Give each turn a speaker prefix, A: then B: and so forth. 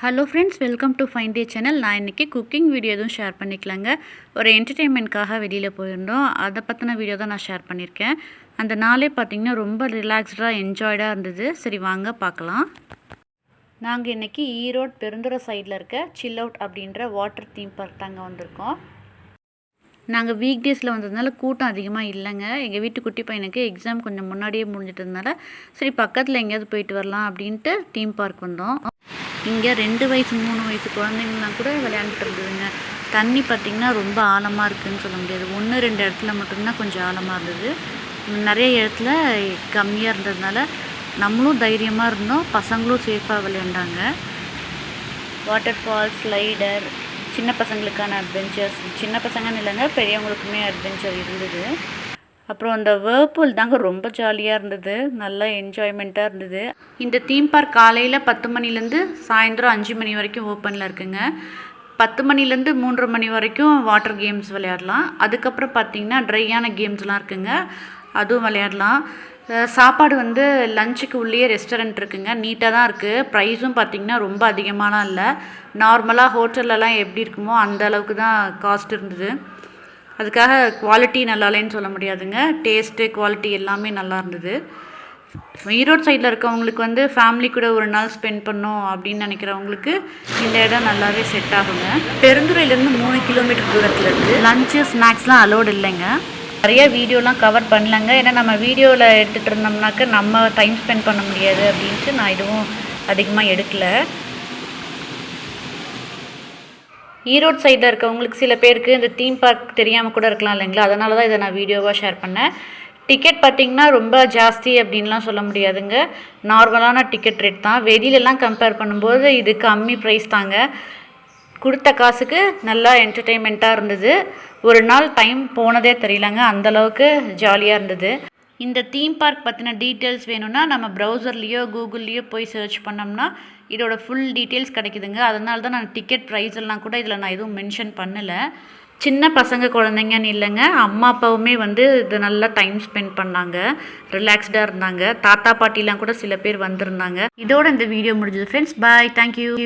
A: Hello friends welcome to fine day channel நான் இன்றைக்கி cooking video எதுவும் ஷேர் பண்ணிக்கலாங்க. ஒரு என்டர்டெயின்மெண்ட்காக வெளியில் போயிருந்தோம். அதை பற்றின வீடியோ தான் நான் ஷேர் பண்ணியிருக்கேன் அந்த நாளே பார்த்திங்கன்னா ரொம்ப ரிலாக்ஸ்டாக என்ஜாய்டாக இருந்தது. சரி வாங்க பார்க்கலாம் நாங்கள் இன்றைக்கி ஈரோடு பெருந்துறை சைடில் இருக்க சில் அவுட் அப்படின்ற வாட்டர் தீம் பார்க் தாங்க வந்திருக்கோம். நாங்கள் வீக் டேஸில் வந்ததுனால கூட்டம் அதிகமாக இல்லைங்க. எங்கள் வீட்டு குட்டி பையனுக்கு எக்ஸாம் கொஞ்சம் முன்னாடியே முடிஞ்சிட்டதுனால சரி பக்கத்தில் எங்கேயாவது போயிட்டு வரலாம் அப்படின்ட்டு தீம் பார்க் வந்தோம். இங்கே ரெண்டு வயசு மூணு வயசு குழந்தைங்கலாம் கூட விளையாண்டுட்டு இருந்ததுங்க. தண்ணி பார்த்திங்கன்னா ரொம்ப ஆழமாக இருக்குதுன்னு சொல்ல முடியாது. ஒன்று ரெண்டு இடத்துல மட்டும்தான் கொஞ்சம் ஆழமாக இருந்தது. நிறைய இடத்துல கம்மியாக இருந்ததுனால நம்மளும் தைரியமாக இருந்தோம். பசங்களும் சேஃபாக விளையாண்டாங்க. வாட்டர் ஃபால்ஸ் ஸ்லைடர் சின்ன பசங்களுக்கான அட்வென்ச்சர்ஸ் சின்ன பசங்கன்னு இல்லைங்க பெரியவங்களுக்குமே அட்வென்ச்சர் இருந்தது. அப்புறம் அந்த வேர்பூல் தாங்க ரொம்ப ஜாலியாக இருந்தது. நல்லா என்ஜாய்மெண்ட்டாக இருந்தது. இந்த தீம் பார்க் காலையில் பத்து மணிலேருந்து சாயந்தரம் அஞ்சு மணி வரைக்கும் ஓப்பனில் இருக்குங்க. பத்து மணிலேருந்து மூன்று மணி வரைக்கும் வாட்டர் கேம்ஸ் விளையாடலாம். அதுக்கப்புறம் பார்த்திங்கன்னா ட்ரையான கேம்ஸ்லாம் இருக்குங்க. அதுவும் விளையாடலாம். சாப்பாடு வந்து லஞ்சுக்கு உள்ளேயே ரெஸ்டாரண்ட் இருக்குங்க. நீட்டாக தான் இருக்குது ப்ரைஸும் பார்த்திங்கன்னா ரொம்ப அதிகமாலாம் இல்லை. நார்மலாக ஹோட்டல்லலாம் எப்படி இருக்குமோ அந்த அளவுக்கு தான் காஸ்ட் இருந்தது. அதுக்காக குவாலிட்டி நல்லா இல்லைன்னு சொல்ல முடியாதுங்க. டேஸ்ட்டு குவாலிட்டி எல்லாமே நல்லா இருந்தது. ஈரோடு சைடில் இருக்கவங்களுக்கு வந்து ஃபேமிலி கூட ஒரு நாள் ஸ்பெண்ட் பண்ணோம் அப்படின்னு நினைக்கிறவங்களுக்கு இந்த இடம் நல்லாவே செட் ஆகுங்க. பெருந்துறையிலேருந்து மூணு கிலோமீட்டர் தூரத்தில் இருக்குது லஞ்சு ஸ்நாக்ஸ்லாம் அலோடு இல்லைங்க. நிறைய வீடியோலாம் கவர் பண்ணலங்க. ஏன்னா நம்ம வீடியோவில் எடுத்துகிட்டு இருந்தோம்னாக்க நம்ம டைம் ஸ்பெண்ட் பண்ண முடியாது அப்படின்ட்டு நான் எதுவும் அதிகமாக எடுக்கலை. ஈரோடு சைடில் இருக்கவங்களுக்கு சில பேருக்கு இந்த தீம் பார்க் தெரியாமல் கூட இருக்கலாம் இல்லைங்களா? அதனால தான் இதை நான் வீடியோவாக ஷேர் பண்ணேன். டிக்கெட் பார்த்திங்கன்னா ரொம்ப ஜாஸ்தி அப்படின்லாம் சொல்ல முடியாதுங்க. நார்மலான டிக்கெட் ரேட் தான். வெளியிலலாம் கம்பேர் பண்ணும்போது இது கம்மி ப்ரைஸ் தாங்க. கொடுத்த காசுக்கு நல்லா என்டர்டெயின்மெண்ட்டாக இருந்தது. ஒரு நாள் டைம் போனதே தெரியலங்க. அந்தளவுக்கு ஜாலியாக இருந்தது. இந்த தீம் பார்க் பற்றின டீட்டெயில்ஸ் வேணும்னா நம்ம ப்ரௌசர்லேயோ கூகுள்லேயோ போய் சர்ச் பண்ணோம்னா இதோட ஃபுல் டீட்டெயில்ஸ் கிடைக்குதுங்க. அதனால தான் நான் டிக்கெட் ப்ரைஸ் எல்லாம் கூட இதில் நான் எதுவும் மென்ஷன் பண்ணலை. சின்ன பசங்க குழந்தைங்கன்னு இல்லைங்க. அம்மா அப்பாவுமே வந்து இது நல்லா டைம் ஸ்பெண்ட் பண்ணாங்க. ரிலாக்ஸ்டாக இருந்தாங்க. தாத்தா பாட்டிலாம் கூட சில பேர் வந்திருந்தாங்க. இதோட இந்த வீடியோ முடிஞ்சது. Friends bye thank you